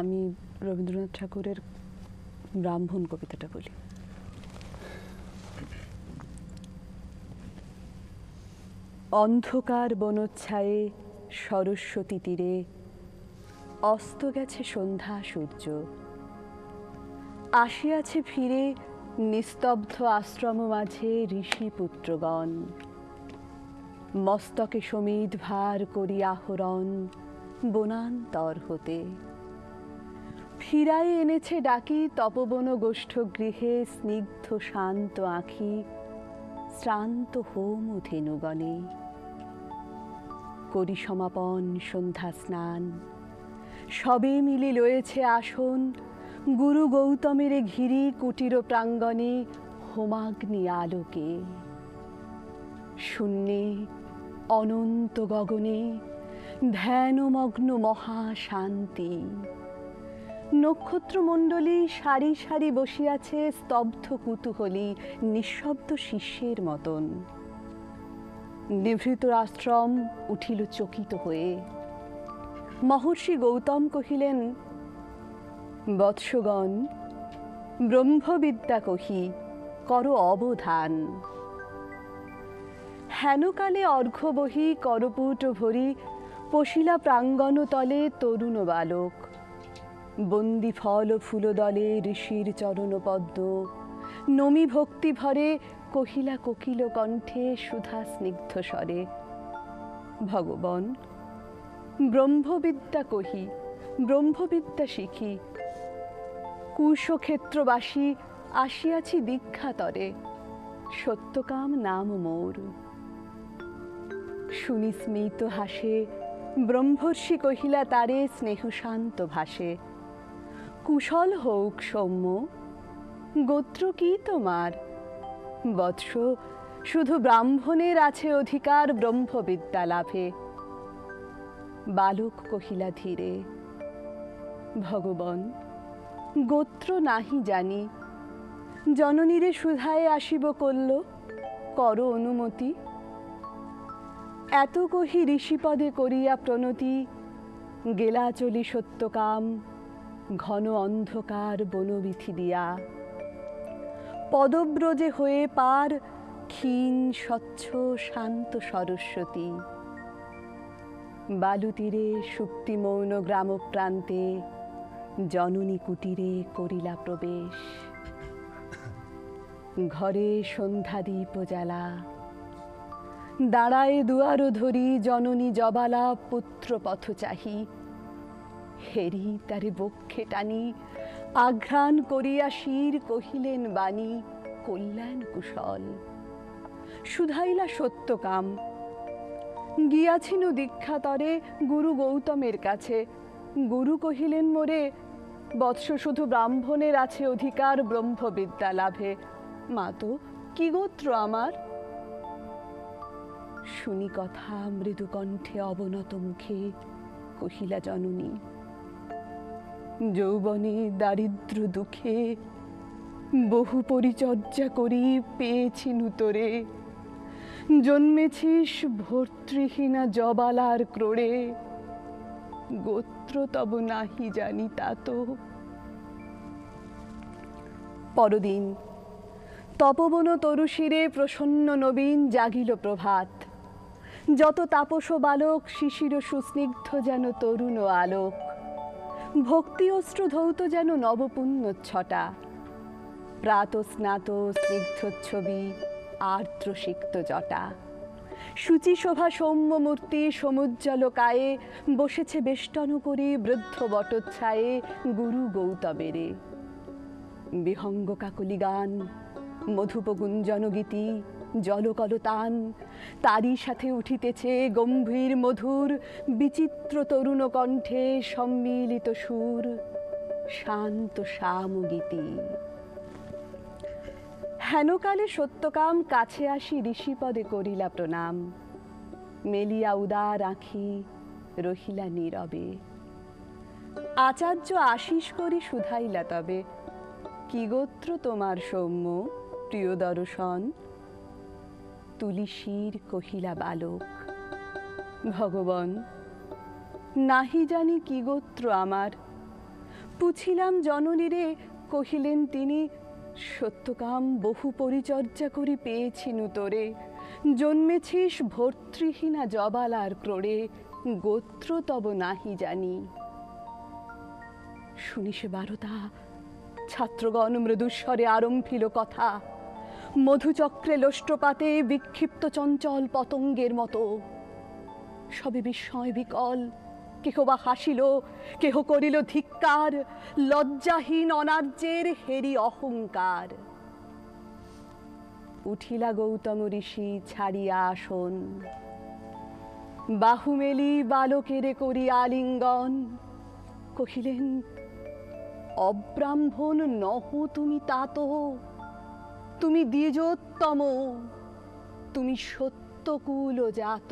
আমি রবীন্দ্রনাথ ঠাকুরের ব্রাহ্মণ কবিতাটা বলি। অন্ধকার বনচ্ছায়ে সরস্বতী তীরে অস্ত গেছে সন্ধ্যা সূর্য। আসিয়াছে ফিরে নিস্তব্ধ আশ্রম মাঝে ঋষি পুত্রগণ। মস্তকে সমিত ভার করি আহরণ বনান্তর হতে। ফিরাই এনেছে ডাকি তপবন গোষ্ঠ গৃহে, স্নিগ্ধ শান্ত আঁখি, শ্রান্ত হোম ধেনুগণে করি সমাপন সন্ধ্যা স্নান। সবে মিলে লয়েছে আসন। গুরু গৌতমের ঘিরি কুটির প্রাঙ্গণে হোমাগ্নি আলোকে। শূন্যে অনন্ত গগনে ধ্যানমগ্ন মহাশান্তি নক্ষত্রমণ্ডলী সারি সারি বসিয়াছে স্তব্ধ কুতূহলী, নিঃশব্দ শিষ্যের মতন। নিভৃত আশ্রম উঠিল চকিত হয়ে। মহর্ষি গৌতম কহিলেন, বৎসগণ, ব্রহ্মবিদ্যা কহি, কর অবধান। হেনকালে অর্ঘ্য বহি, করপুট ভরি, পশিলা প্রাঙ্গণ তলে তরুণ বালক। বন্দি ফল ফুলদলে ঋষির চরণ পদ্ম। নমি ভক্তি ভরে কহিলা কোকিল কণ্ঠে সুধা স্নিগ্ধ স্বরে, ভগবান, ব্রহ্মবিদ্যা কহি, ব্রহ্মবিদ্যা শিখি। কুশক্ষেত্রবাসী আসিয়াছি দীক্ষাতরে, সত্যকাম নাম মোর। শুনি স্মিত হাসে ব্রহ্মর্ষি কহিলা, তারে স্নেহ শান্ত ভাসে। কুশল হোক সৌম্য, গোত্র কি তোমার? বৎস, শুধু ব্রাহ্মণের আছে অধিকার ব্রহ্মবিদ্যা লাভে। বালক কহিলা ধীরে, ভগবান, গোত্র নাহি জানি। জননীরে সুধায় আসিব করল কর অনুমতি। এত কহি ঋষিপদে করিয়া প্রণতি, গেলা চলি সত্যকাম। ঘন অন্ধকার বনবিথি দিয়া। পদব্রজে হয়ে পার ক্ষীণ, স্বচ্ছ, শান্ত সরস্বতী। বালুতীরে গ্রাম প্রান্তে জননী কুটিরে করিলা প্রবেশ। ঘরে সন্ধ্যাদীপ জ্বালা। দাঁড়ায় দুয়ারো ধরি জননী জবালা পুত্র পথ চাহি হেরি তারে বক্ষে টানি, আঘ্রাণ করিয়া শির কহিলেন বাণী, কল্যাণ কুশল। সুধাইলা সত্যকাম গিয়াছিল দীক্ষাতরে গুরু গৌতমের কাছে। গুরু কহিলেন, মোরে, বৎস শুধু ব্রাহ্মণের আছে অধিকার, ব্রহ্মবিদ্যা লাভে। মা তো, কি গোত্র আমার? শুনি কথা, মৃদুকণ্ঠে অবনত মুখে, কহিলা জননী। যৌবনে দারিদ্র দুঃখে বহু পরিচর্যা করি পেয়েছি নূতরে। জন্মেছিস ভর্তৃহীনা জবালার ক্রোড়ে। গোত্র তব নাহি জানি তা তো। পরদিন তপবন তরুশিরে প্রসন্ন নবীন জাগিল প্রভাত। যত তাপস বালক শিশির সুস্নিগ্ধ যেন তরুণ আলোক। ভক্তি অস্ত্র ধৌত যেন নবপুণ্য ছটা। প্রাত স্নাত স্নিগ্ধ ছবি আর্দ্র সিক্ত জটা। সূচি শোভা সৌম্য মূর্তি সমুজ্জ্বল কায়ে, বসেছে বেষ্টন করি বৃদ্ধ বটচ্ছায়ে গুরু গৌতমেরে। বিহঙ্গ কাকলি গান মধুপ গুঞ্জন গীতি জলকলতান। তারই সাথে উঠিতেছে গম্ভীর মধুর, বিচিত্র তরুণ কণ্ঠে সম্মিলিত সুর। শান্ত শ্যামগীতি হেনকালে সত্যকাম কাছে আসি ঋষিপদে করিলা প্রণাম। মেলিয়া উদার আঁখি রহিলা নীরবে। আচার্য আশিস করি শুধাইলা তবে। কি গোত্র তোমার সৌম্য, প্রিয় দর্শন? তুলিশির কহিলা বালক, ভগবান, নাহি জানি কি গোত্র আমার। পুছিলাম জননীরে, কহিলেন তিনি, সত্যকাম বহু পরিচর্যা করি পেয়েছি নুতরে জন্মেছিস ভর্তৃহীনা জবালার ক্রোড়ে, গোত্র তব নাহি জানি। শুনি শুনিস বারতা ছাত্রগণ মৃদুস্বরে আরম্ভিল কথা। মধুচক্রে লোষ্টপাতে বিক্ষিপ্ত চঞ্চল পতঙ্গের মতো। সবে বিস্ময় বিকল, কেহ বা হাসিল, কেহ করিল ধিক্কার, লজ্জাহীন অনার্যের হেরি অহংকার। উঠিলা গৌতম ঋষি, ছাড়িয়া আসন। বাহু মেলি বালকেরে করি আলিঙ্গন। কহিলেন, অব্রাহ্মণ নহ তুমি তাত তুমি দ্বিজোত্তম তুমি সত্যকুল জাত